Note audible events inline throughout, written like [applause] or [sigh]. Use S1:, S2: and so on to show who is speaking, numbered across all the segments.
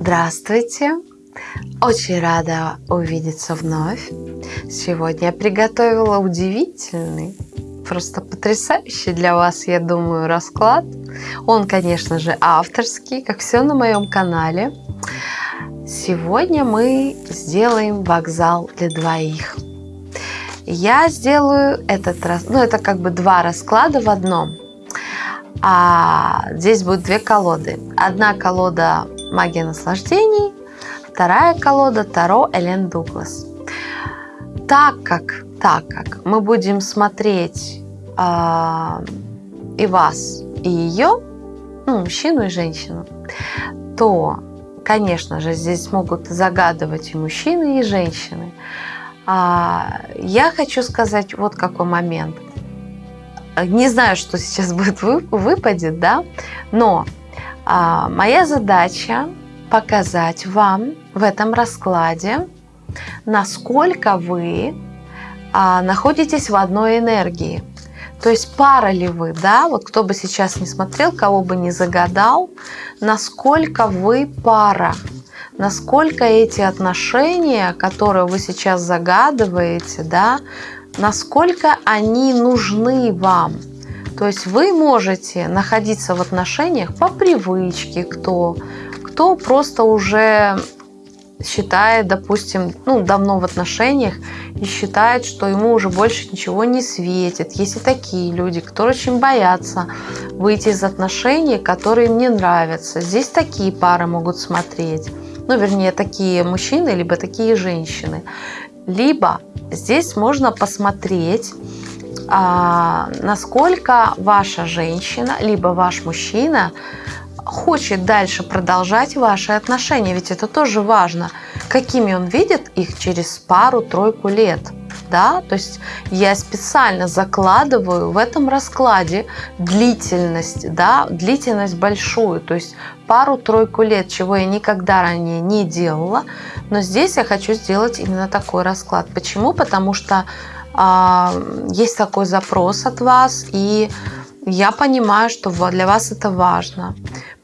S1: Здравствуйте! Очень рада увидеться вновь. Сегодня я приготовила удивительный, просто потрясающий для вас, я думаю, расклад. Он, конечно же, авторский, как все на моем канале. Сегодня мы сделаем вокзал для двоих. Я сделаю этот раз, ну это как бы два расклада в одном. А здесь будет две колоды. Одна колода магия наслаждений, вторая колода Таро Элен Дуглас. Так как, так как мы будем смотреть э, и вас, и ее, ну, мужчину и женщину, то, конечно же, здесь могут загадывать и мужчины, и женщины. А, я хочу сказать вот какой момент – не знаю, что сейчас будет выпадет, да, но а, моя задача показать вам в этом раскладе, насколько вы а, находитесь в одной энергии. То есть пара ли вы, да, вот кто бы сейчас не смотрел, кого бы не загадал, насколько вы пара, насколько эти отношения, которые вы сейчас загадываете, да, насколько они нужны вам. То есть вы можете находиться в отношениях по привычке, кто, кто просто уже считает, допустим, ну, давно в отношениях и считает, что ему уже больше ничего не светит. Есть и такие люди, которые очень боятся выйти из отношений, которые им не нравятся. Здесь такие пары могут смотреть. Ну, вернее, такие мужчины, либо такие женщины. Либо здесь можно посмотреть, а, насколько ваша женщина, либо ваш мужчина хочет дальше продолжать ваши отношения. Ведь это тоже важно, какими он видит их через пару-тройку лет. Да? То есть я специально закладываю в этом раскладе длительность, да, длительность большую, то есть пару-тройку лет, чего я никогда ранее не делала. Но здесь я хочу сделать именно такой расклад. Почему? Потому что есть такой запрос от вас, и я понимаю, что для вас это важно.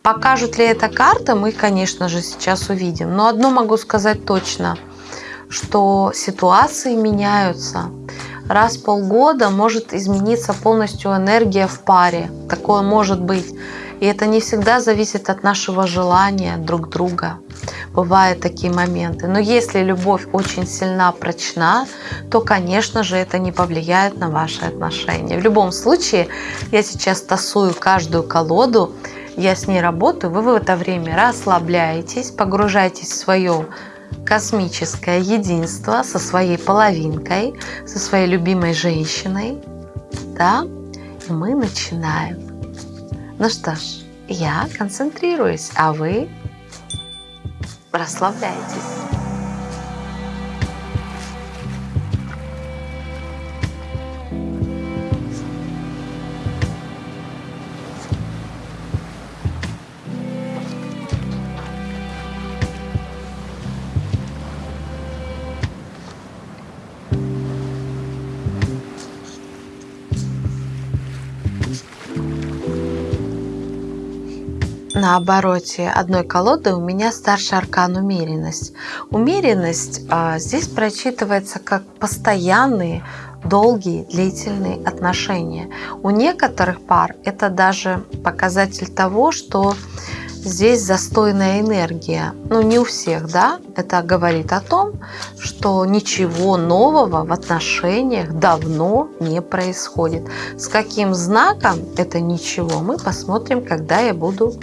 S1: Покажут ли это карты, мы, конечно же, сейчас увидим. Но одно могу сказать точно, что ситуации меняются. Раз в полгода может измениться полностью энергия в паре. Такое может быть. И это не всегда зависит от нашего желания друг друга. Бывают такие моменты. Но если любовь очень сильна, прочна, то, конечно же, это не повлияет на ваши отношения. В любом случае, я сейчас тасую каждую колоду, я с ней работаю, вы в это время расслабляетесь, погружаетесь в свое космическое единство со своей половинкой, со своей любимой женщиной. Да? И мы начинаем. Ну что ж, я концентрируюсь, а вы расслабляйтесь. На обороте одной колоды у меня старший аркан умеренность. Умеренность а, здесь прочитывается как постоянные, долгие, длительные отношения. У некоторых пар это даже показатель того, что здесь застойная энергия. Ну, не у всех, да? Это говорит о том, что ничего нового в отношениях давно не происходит. С каким знаком это ничего, мы посмотрим, когда я буду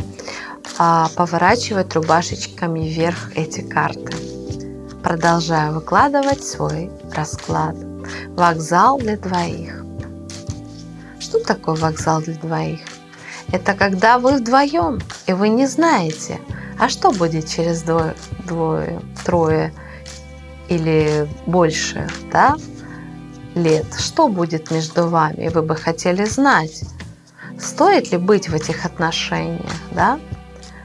S1: а, поворачивать рубашечками вверх эти карты. Продолжаю выкладывать свой расклад. Вокзал для двоих. Что такое вокзал для двоих? Это когда вы вдвоем, и вы не знаете, а что будет через двое, двое трое или больше да, лет. Что будет между вами, вы бы хотели знать. Стоит ли быть в этих отношениях, да?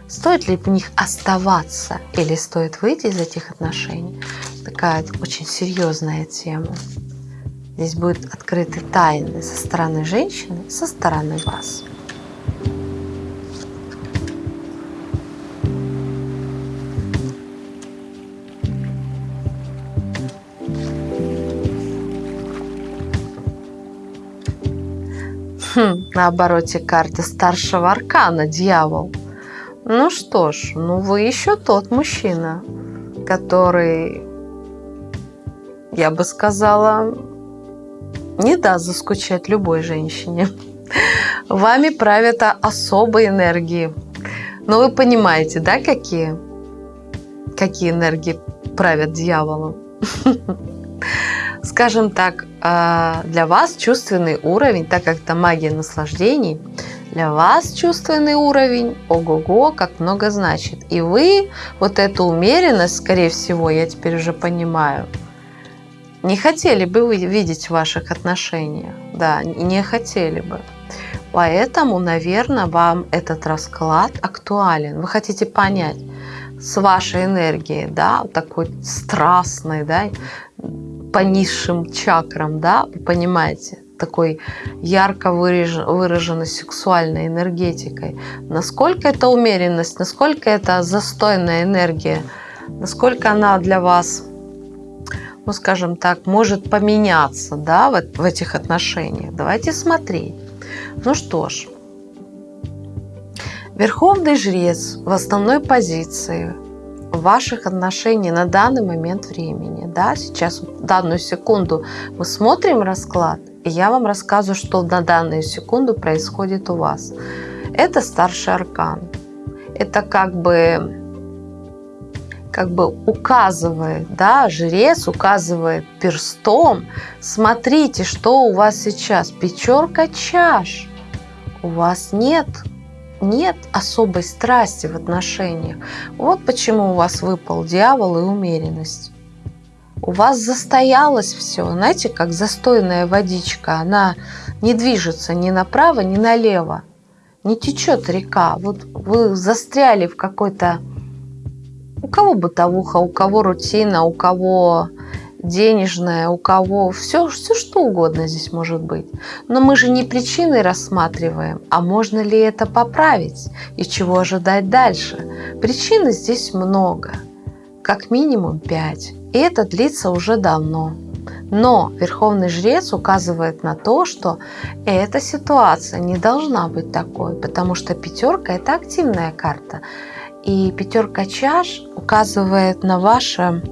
S1: Стоит ли в них оставаться или стоит выйти из этих отношений? Такая очень серьезная тема. Здесь будут открыты тайны со стороны женщины, со стороны вас. Хм, на обороте карты старшего аркана дьявол. Ну что ж, ну вы еще тот мужчина, который, я бы сказала, не даст заскучать любой женщине. Вами правят особые энергии. Но вы понимаете, да, какие? Какие энергии правят дьяволом? [laughs] Скажем так, а, для вас чувственный уровень, так как это магия наслаждений, для вас чувственный уровень, ого-го, как много значит. И вы вот эту умеренность, скорее всего, я теперь уже понимаю, не хотели бы вы видеть в ваших отношениях. Да, не хотели бы. Поэтому, наверное, вам этот расклад актуален. Вы хотите понять с вашей энергией, да, такой страстной, да, по низшим чакрам, да, вы понимаете, такой ярко выраженной сексуальной энергетикой. Насколько это умеренность, насколько это застойная энергия, насколько она для вас, ну скажем так, может поменяться да, в, в этих отношениях. Давайте смотреть. Ну что ж, Верховный жрец в основной позиции ваших отношений на данный момент времени. Да, сейчас, в данную секунду мы смотрим расклад, и я вам рассказываю, что на данную секунду происходит у вас. Это старший аркан. Это как бы как бы указывает, да, жрец указывает перстом, смотрите, что у вас сейчас, пятерка чаш, у вас нет, нет особой страсти в отношениях. Вот почему у вас выпал дьявол и умеренность. У вас застоялось все, знаете, как застойная водичка, она не движется ни направо, ни налево, не течет река. Вот вы застряли в какой-то у кого бытовуха, у кого рутина, у кого денежная, у кого все, все что угодно здесь может быть. Но мы же не причины рассматриваем, а можно ли это поправить и чего ожидать дальше. Причин здесь много, как минимум пять, и это длится уже давно. Но Верховный Жрец указывает на то, что эта ситуация не должна быть такой, потому что пятерка – это активная карта. И пятерка чаш указывает на ваше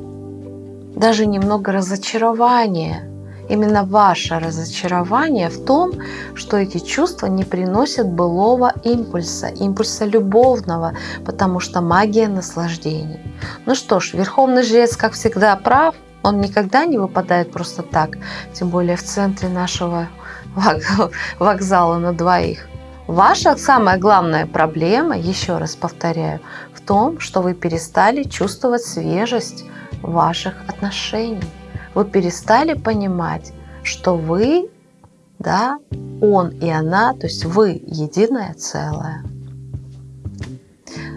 S1: даже немного разочарование. Именно ваше разочарование в том, что эти чувства не приносят былого импульса, импульса любовного, потому что магия наслаждений. Ну что ж, Верховный Жрец, как всегда, прав. Он никогда не выпадает просто так, тем более в центре нашего [laughs] вокзала на двоих. Ваша самая главная проблема, еще раз повторяю, в том, что вы перестали чувствовать свежесть ваших отношений. Вы перестали понимать, что вы, да, он и она, то есть вы единое целое.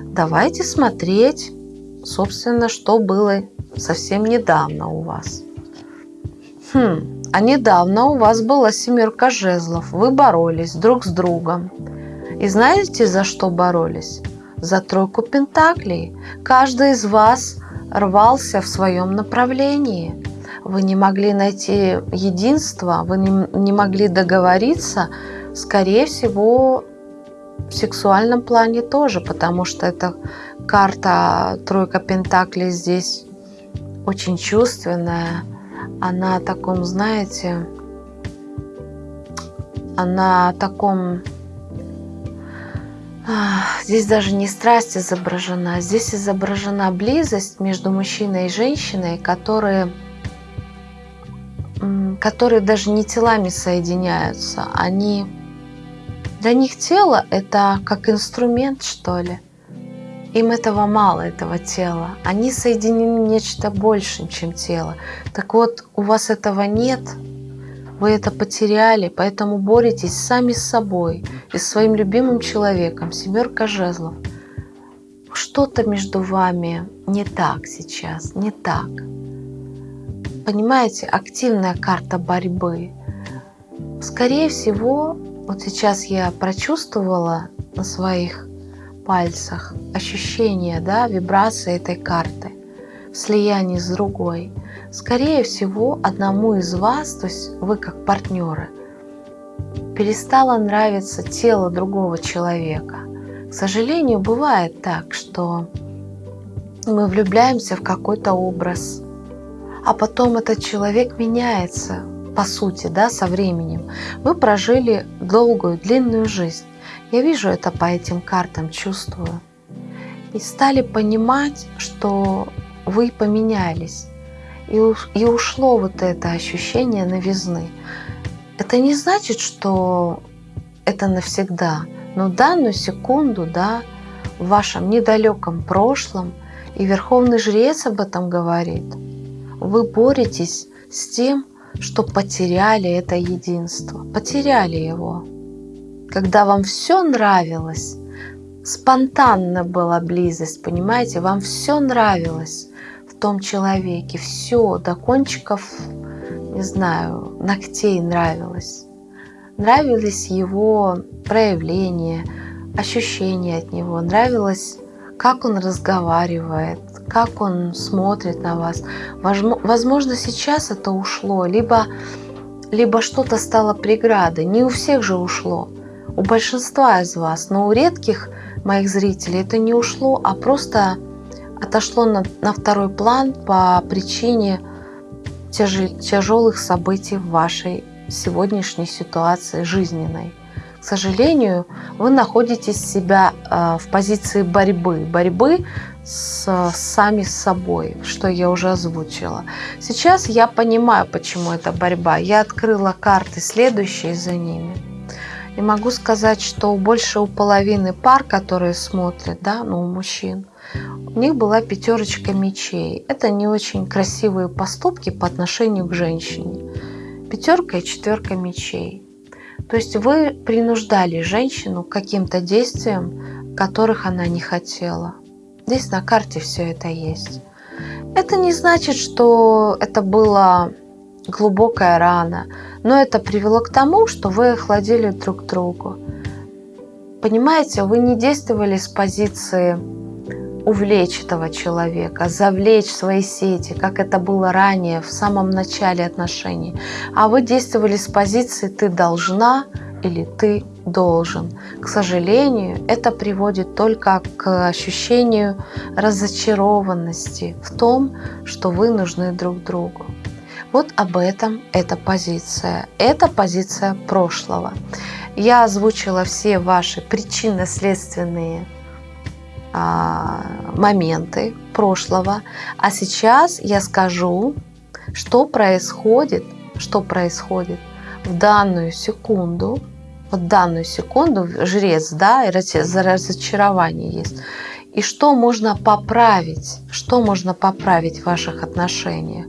S1: Давайте смотреть, собственно, что было совсем недавно у вас. Хм, а недавно у вас была семерка жезлов. Вы боролись друг с другом. И знаете, за что боролись? За тройку пентаклей. Каждый из вас рвался в своем направлении. Вы не могли найти единство, вы не, не могли договориться, скорее всего, в сексуальном плане тоже, потому что эта карта тройка пентаклей здесь очень чувственная, она о таком, знаете, она о таком... Здесь даже не страсть изображена, здесь изображена близость между мужчиной и женщиной, которые, которые даже не телами соединяются. Они, для них тело – это как инструмент, что ли – им этого мало, этого тела. Они соединены нечто большим, чем тело. Так вот, у вас этого нет, вы это потеряли, поэтому боретесь сами с собой и своим любимым человеком, семерка жезлов. Что-то между вами не так сейчас, не так. Понимаете, активная карта борьбы. Скорее всего, вот сейчас я прочувствовала на своих пальцах, ощущение, да, вибрации этой карты в слиянии с другой. Скорее всего, одному из вас, то есть вы как партнеры, перестало нравиться тело другого человека. К сожалению, бывает так, что мы влюбляемся в какой-то образ, а потом этот человек меняется, по сути, да, со временем. Вы прожили долгую, длинную жизнь. Я вижу это по этим картам, чувствую. И стали понимать, что вы поменялись. И, и ушло вот это ощущение новизны. Это не значит, что это навсегда. Но данную секунду, да, в вашем недалеком прошлом, и Верховный Жрец об этом говорит, вы боретесь с тем, что потеряли это единство, потеряли его. Когда вам все нравилось, спонтанно была близость, понимаете, вам все нравилось в том человеке, все до кончиков, не знаю, ногтей нравилось. Нравились его проявления, ощущения от него, нравилось, как он разговаривает, как он смотрит на вас. Возможно, сейчас это ушло, либо, либо что-то стало преградой. Не у всех же ушло, у большинства из вас, но у редких моих зрителей это не ушло, а просто отошло на, на второй план по причине тяжелых событий в вашей сегодняшней ситуации жизненной. К сожалению, вы находитесь себя э, в позиции борьбы. Борьбы с, сами с собой, что я уже озвучила. Сейчас я понимаю, почему это борьба. Я открыла карты следующие за ними. И могу сказать, что больше у половины пар, которые смотрят, да, ну, у мужчин, у них была пятерочка мечей. Это не очень красивые поступки по отношению к женщине. Пятерка и четверка мечей. То есть вы принуждали женщину к каким-то действиям, которых она не хотела. Здесь на карте все это есть. Это не значит, что это была глубокая рана, но это привело к тому, что вы охладили друг другу. Понимаете, вы не действовали с позиции увлечь этого человека, завлечь свои сети, как это было ранее, в самом начале отношений. А вы действовали с позиции «ты должна» или «ты должен. К сожалению, это приводит только к ощущению разочарованности в том, что вы нужны друг другу. Вот об этом эта позиция. Это позиция прошлого. Я озвучила все ваши причинно-следственные а, моменты прошлого, а сейчас я скажу, что происходит, что происходит в данную секунду вот данную секунду жрец, да, и разочарование есть. И что можно поправить? Что можно поправить в ваших отношениях?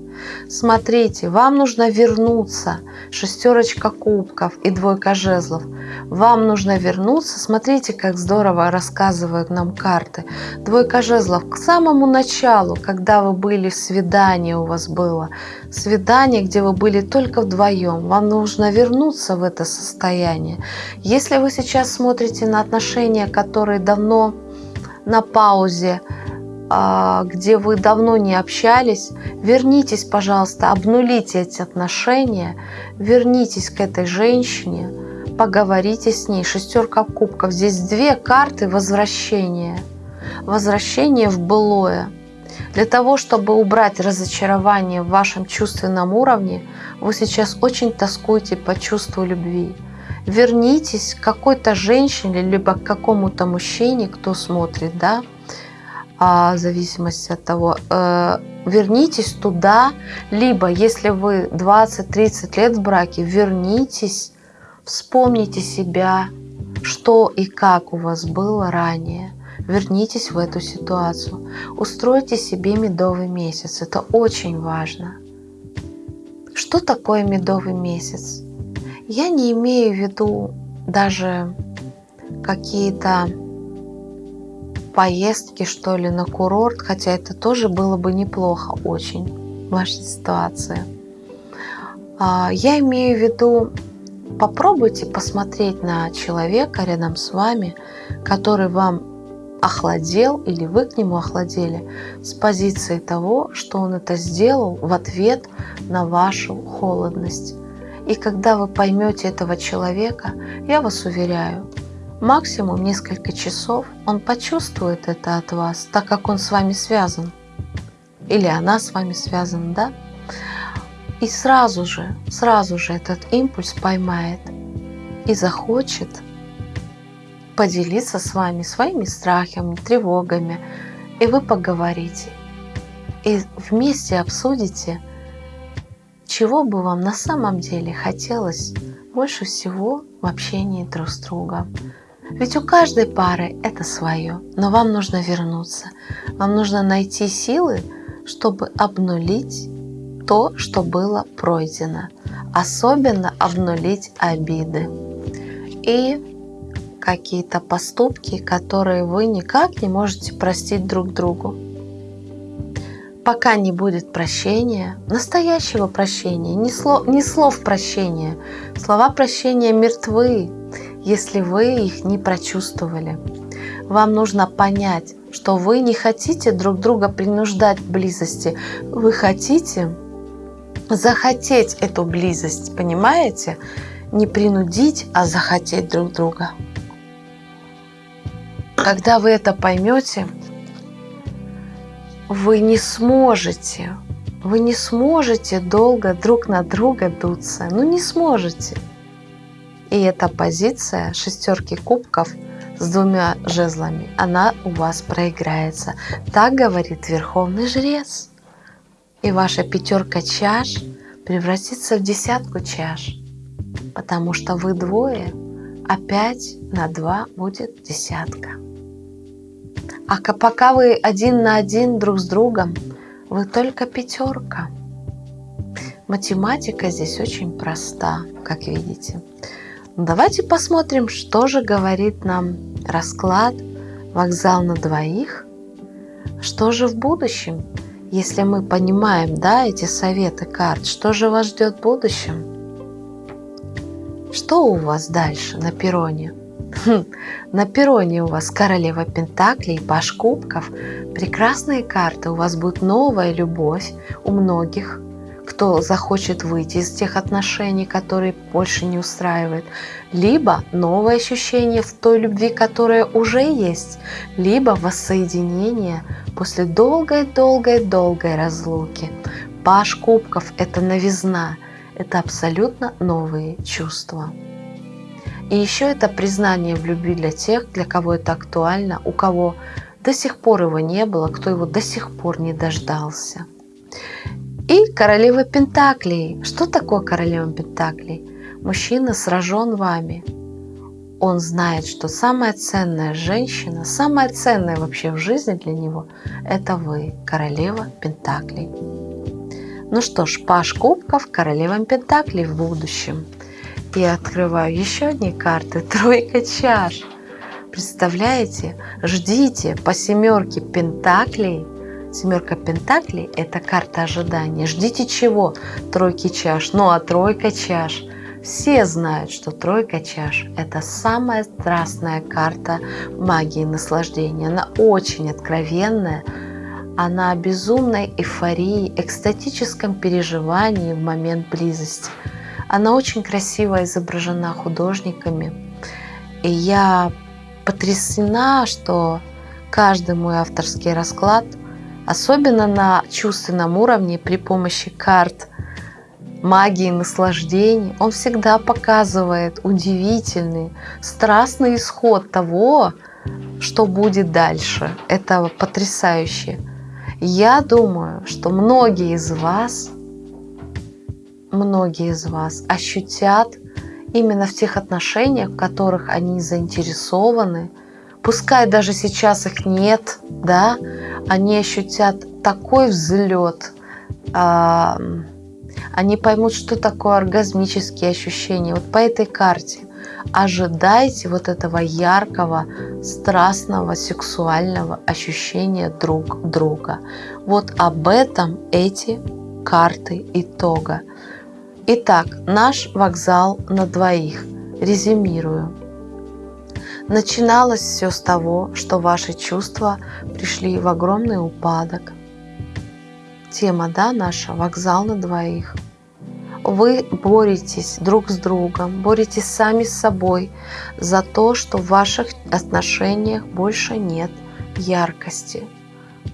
S1: Смотрите, вам нужно вернуться. Шестерочка кубков и двойка жезлов. Вам нужно вернуться. Смотрите, как здорово рассказывают нам карты. Двойка жезлов к самому началу, когда вы были в свидании у вас было. Свидание, где вы были только вдвоем. Вам нужно вернуться в это состояние. Если вы сейчас смотрите на отношения, которые давно на паузе, а, где вы давно не общались, вернитесь, пожалуйста, обнулите эти отношения, вернитесь к этой женщине, поговорите с ней. Шестерка кубков. Здесь две карты возвращения. Возвращение в былое. Для того, чтобы убрать разочарование в вашем чувственном уровне, вы сейчас очень тоскуете по чувству любви. Вернитесь к какой-то женщине, либо к какому-то мужчине, кто смотрит, да, а, в зависимости от того, э, вернитесь туда, либо если вы 20-30 лет в браке, вернитесь, вспомните себя, что и как у вас было ранее. Вернитесь в эту ситуацию. Устройте себе медовый месяц. Это очень важно. Что такое медовый месяц? Я не имею в виду даже какие-то поездки, что ли, на курорт, хотя это тоже было бы неплохо очень в вашей ситуации. А, я имею в виду, попробуйте посмотреть на человека рядом с вами, который вам охладел или вы к нему охладели с позиции того, что он это сделал в ответ на вашу холодность. И когда вы поймете этого человека, я вас уверяю, максимум несколько часов он почувствует это от вас, так как он с вами связан. Или она с вами связана, да? И сразу же, сразу же этот импульс поймает и захочет поделиться с вами своими страхами, тревогами, и вы поговорите. И вместе обсудите, чего бы вам на самом деле хотелось больше всего в общении друг с другом. Ведь у каждой пары это свое, но вам нужно вернуться. Вам нужно найти силы, чтобы обнулить то, что было пройдено. Особенно обнулить обиды. И какие-то поступки, которые вы никак не можете простить друг другу. Пока не будет прощения, настоящего прощения, не слов, не слов прощения. Слова прощения мертвы, если вы их не прочувствовали. Вам нужно понять, что вы не хотите друг друга принуждать к близости. Вы хотите захотеть эту близость, понимаете? Не принудить, а захотеть друг друга. Когда вы это поймете, вы не сможете, вы не сможете долго друг на друга дуться. Ну не сможете. И эта позиция шестерки кубков с двумя жезлами, она у вас проиграется. Так говорит Верховный Жрец. И ваша пятерка чаш превратится в десятку чаш, потому что вы двое, а пять на два будет десятка. А пока вы один на один друг с другом, вы только пятерка. Математика здесь очень проста, как видите. Давайте посмотрим, что же говорит нам расклад «Вокзал на двоих». Что же в будущем, если мы понимаем да, эти советы карт, что же вас ждет в будущем? Что у вас дальше на перроне? [laughs] На перроне у вас королева Пентаклей, Паш Кубков. Прекрасные карты. У вас будет новая любовь у многих, кто захочет выйти из тех отношений, которые больше не устраивают. Либо новое ощущение в той любви, которая уже есть. Либо воссоединение после долгой-долгой-долгой разлуки. Паш Кубков – это новизна. Это абсолютно новые чувства. И еще это признание в любви для тех, для кого это актуально, у кого до сих пор его не было, кто его до сих пор не дождался. И королева Пентаклей. Что такое королева Пентаклей? Мужчина сражен вами. Он знает, что самая ценная женщина, самая ценная вообще в жизни для него – это вы, королева Пентаклей. Ну что ж, Паш Кубков, королева Пентаклей в будущем – я открываю еще одни карты. [laughs] Тройка чаш. Представляете? Ждите по семерке пентаклей. Семерка пентаклей – это карта ожидания. Ждите чего? Тройки чаш. Ну а тройка чаш. Все знают, что тройка чаш – это самая страстная карта магии наслаждения. Она очень откровенная, она о безумной эйфории, экстатическом переживании в момент близости – она очень красиво изображена художниками. И я потрясена, что каждый мой авторский расклад, особенно на чувственном уровне при помощи карт магии наслаждений, он всегда показывает удивительный, страстный исход того, что будет дальше. Это потрясающе. Я думаю, что многие из вас – многие из вас ощутят именно в тех отношениях, в которых они заинтересованы, пускай даже сейчас их нет, да, они ощутят такой взлет, а, они поймут, что такое оргазмические ощущения. Вот по этой карте ожидайте вот этого яркого, страстного, сексуального ощущения друг друга. Вот об этом эти карты итога. Итак, наш вокзал на двоих. Резюмирую. Начиналось все с того, что ваши чувства пришли в огромный упадок. Тема, да, наша, вокзал на двоих. Вы боретесь друг с другом, боретесь сами с собой за то, что в ваших отношениях больше нет яркости,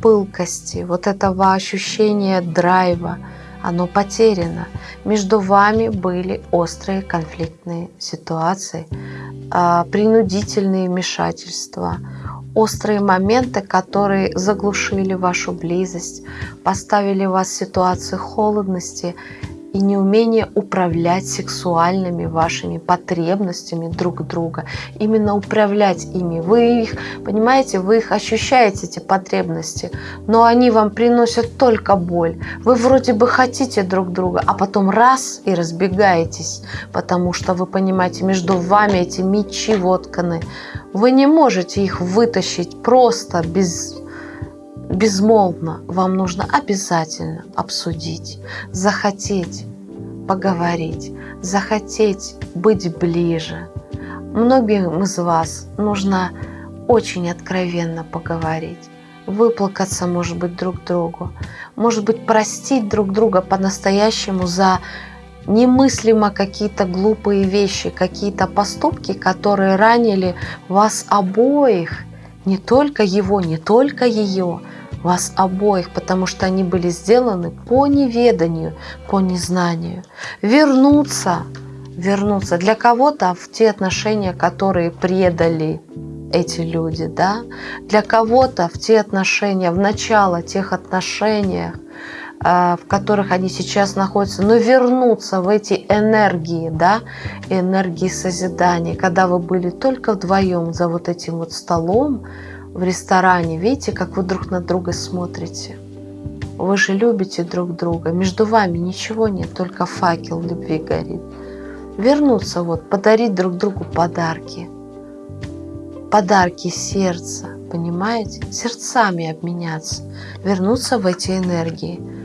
S1: пылкости, вот этого ощущения драйва, оно потеряно. Между вами были острые конфликтные ситуации, а, принудительные вмешательства, острые моменты, которые заглушили вашу близость, поставили вас в ситуацию холодности и неумение управлять сексуальными вашими потребностями друг друга. Именно управлять ими. Вы их, понимаете, вы их ощущаете, эти потребности, но они вам приносят только боль. Вы вроде бы хотите друг друга, а потом раз и разбегаетесь, потому что вы понимаете, между вами эти мечи вотканы. Вы не можете их вытащить просто без безмолвно вам нужно обязательно обсудить, захотеть поговорить, захотеть быть ближе. Многим из вас нужно очень откровенно поговорить, выплакаться, может быть, друг другу, может быть, простить друг друга по-настоящему за немыслимо какие-то глупые вещи, какие-то поступки, которые ранили вас обоих, не только его, не только ее, вас обоих, потому что они были сделаны по неведанию, по незнанию. Вернуться, вернуться для кого-то в те отношения, которые предали эти люди, да, для кого-то в те отношения, в начало тех отношений, а, в которых они сейчас находятся, но вернуться в эти энергии, да, энергии созидания, когда вы были только вдвоем за вот этим вот столом, в ресторане, видите, как вы друг на друга смотрите. Вы же любите друг друга, между вами ничего нет, только факел любви горит. Вернуться вот, подарить друг другу подарки. Подарки сердца, понимаете? Сердцами обменяться, вернуться в эти энергии –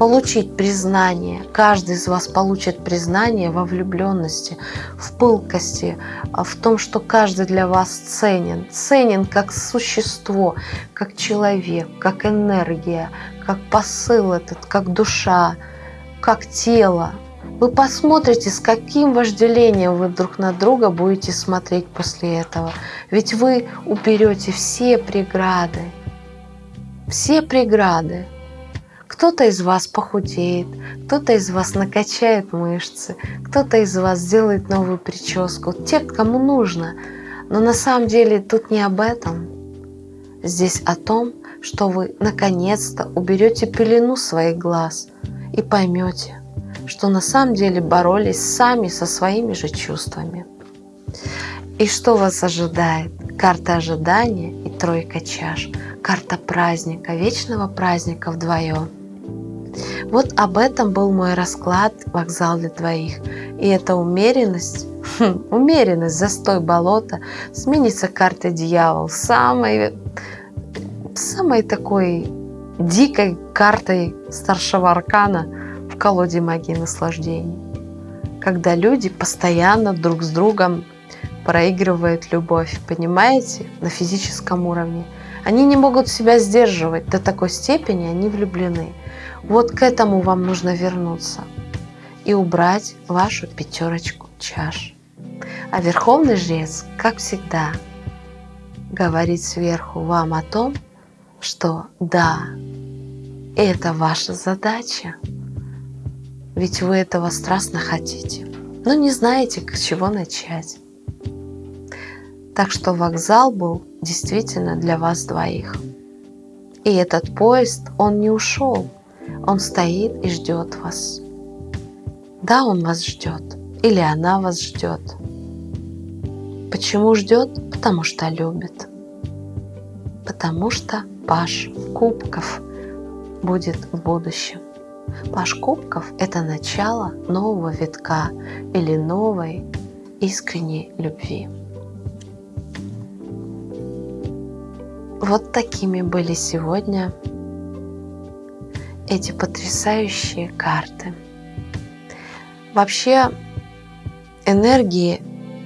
S1: получить признание. Каждый из вас получит признание во влюбленности, в пылкости, а в том, что каждый для вас ценен. Ценен как существо, как человек, как энергия, как посыл этот, как душа, как тело. Вы посмотрите, с каким вожделением вы друг на друга будете смотреть после этого. Ведь вы уберете все преграды. Все преграды. Кто-то из вас похудеет, кто-то из вас накачает мышцы, кто-то из вас сделает новую прическу. Те, кому нужно. Но на самом деле тут не об этом. Здесь о том, что вы наконец-то уберете пелену своих глаз и поймете, что на самом деле боролись сами со своими же чувствами. И что вас ожидает? Карта ожидания и тройка чаш. Карта праздника, вечного праздника вдвоем. Вот об этом был мой расклад «Вокзал для двоих». И эта умеренность, хм, умеренность, застой болота сменится картой дьявол, самой, самой такой дикой картой старшего аркана в колоде магии наслаждений. Когда люди постоянно друг с другом проигрывают любовь, понимаете, на физическом уровне. Они не могут себя сдерживать до такой степени, они влюблены. Вот к этому вам нужно вернуться и убрать вашу пятерочку чаш. А Верховный Жрец, как всегда, говорит сверху вам о том, что да, это ваша задача, ведь вы этого страстно хотите, но не знаете, с чего начать. Так что вокзал был действительно для вас двоих. И этот поезд, он не ушел, он стоит и ждет вас. Да, он вас ждет. Или она вас ждет. Почему ждет? Потому что любит. Потому что Паш Кубков будет в будущем. Паш Кубков – это начало нового витка или новой искренней любви. Вот такими были сегодня эти потрясающие карты. Вообще энергии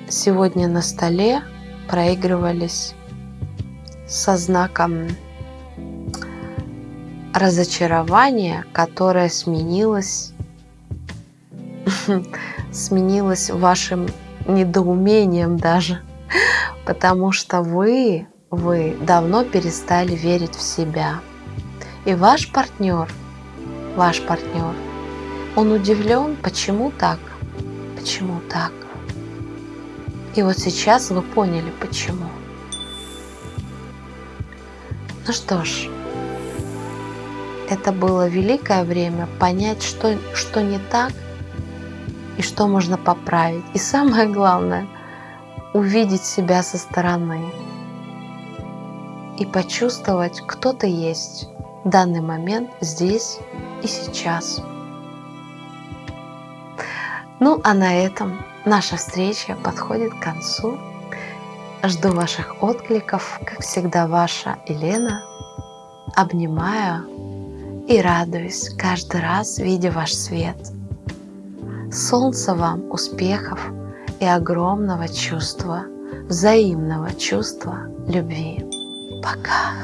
S1: сегодня на столе проигрывались со знаком разочарования, которое сменилось [laughs] сменилось вашим недоумением даже, потому что вы, вы давно перестали верить в себя. И ваш партнер, ваш партнер, он удивлен, почему так, почему так. И вот сейчас вы поняли, почему. Ну что ж, это было великое время понять, что, что не так и что можно поправить. И самое главное, увидеть себя со стороны и почувствовать, кто ты есть в данный момент здесь и сейчас. Ну а на этом наша встреча подходит к концу. Жду ваших откликов, как всегда ваша Елена. Обнимаю и радуюсь каждый раз, видя ваш свет. Солнца вам, успехов и огромного чувства, взаимного чувства любви. Пока.